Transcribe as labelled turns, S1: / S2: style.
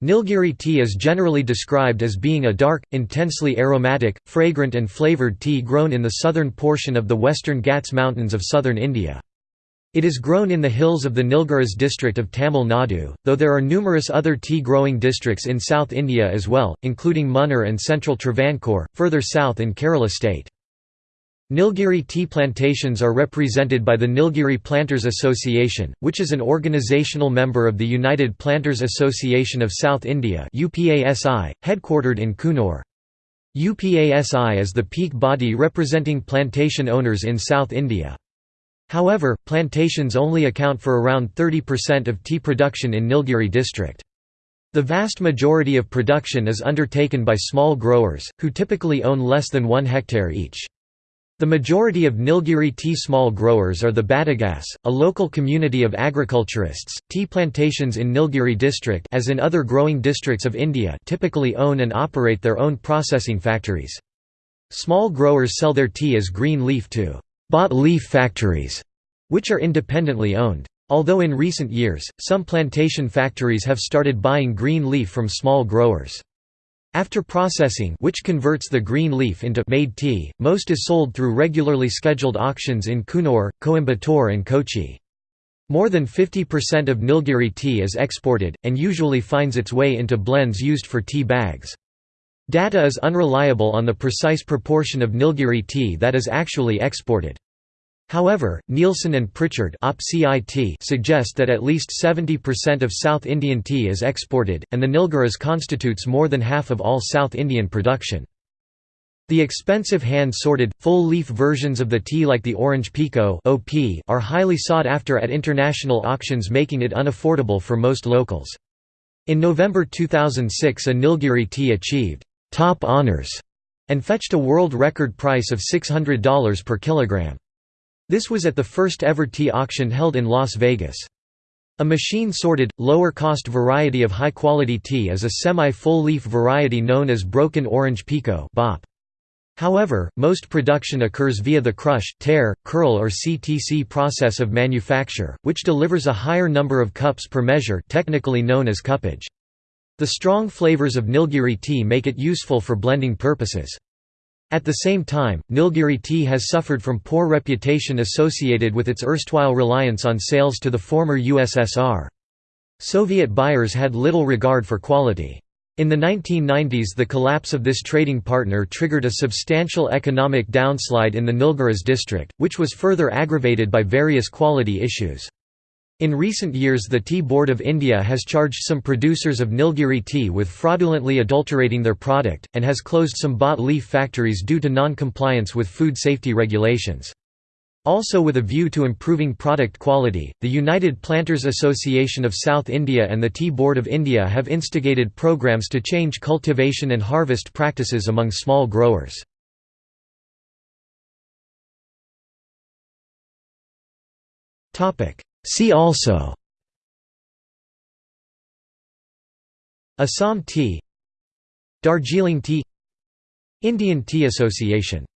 S1: Nilgiri tea is generally described as being a dark, intensely aromatic, fragrant and flavoured tea grown in the southern portion of the western Ghats mountains of southern India. It is grown in the hills of the Nilgiris district of Tamil Nadu, though there are numerous other tea-growing districts in South India as well, including Munnar and central Travancore, further south in Kerala state. Nilgiri tea plantations are represented by the Nilgiri Planters Association, which is an organizational member of the United Planters Association of South India headquartered in Coonoor. UPASI is the peak body representing plantation owners in South India. However, plantations only account for around 30% of tea production in Nilgiri district. The vast majority of production is undertaken by small growers, who typically own less than one hectare each. The majority of Nilgiri tea small growers are the Badagas, a local community of agriculturists. Tea plantations in Nilgiri district as in other growing districts of India typically own and operate their own processing factories. Small growers sell their tea as green leaf to bought leaf factories, which are independently owned. Although in recent years, some plantation factories have started buying green leaf from small growers. After processing which converts the green leaf into made tea, most is sold through regularly scheduled auctions in Coonoor, Coimbatore and Kochi. More than 50% of Nilgiri tea is exported, and usually finds its way into blends used for tea bags. Data is unreliable on the precise proportion of Nilgiri tea that is actually exported. However, Neilson and Pritchard suggest that at least 70% of South Indian tea is exported, and the Nilgiris constitutes more than half of all South Indian production. The expensive hand-sorted, full-leaf versions of the tea like the Orange Pekoe are highly sought after at international auctions making it unaffordable for most locals. In November 2006 a Nilgiri tea achieved «top honors» and fetched a world record price of $600 per kilogram. This was at the first ever tea auction held in Las Vegas. A machine-sorted, lower-cost variety of high-quality tea is a semi-full leaf variety known as Broken Orange (BOP). However, most production occurs via the crush, tear, curl or CTC process of manufacture, which delivers a higher number of cups per measure technically known as cuppage. The strong flavors of Nilgiri tea make it useful for blending purposes. At the same time, Nilgiri tea has suffered from poor reputation associated with its erstwhile reliance on sales to the former USSR. Soviet buyers had little regard for quality. In the 1990s the collapse of this trading partner triggered a substantial economic downslide in the Nilgiris district, which was further aggravated by various quality issues. In recent years the Tea Board of India has charged some producers of Nilgiri tea with fraudulently adulterating their product, and has closed some bought leaf factories due to non-compliance with food safety regulations. Also with a view to improving product quality, the United Planters Association of South India and the Tea Board of India have instigated programs to change cultivation and harvest practices among small growers. Topic: See also. Assam tea. Darjeeling tea. Indian Tea Association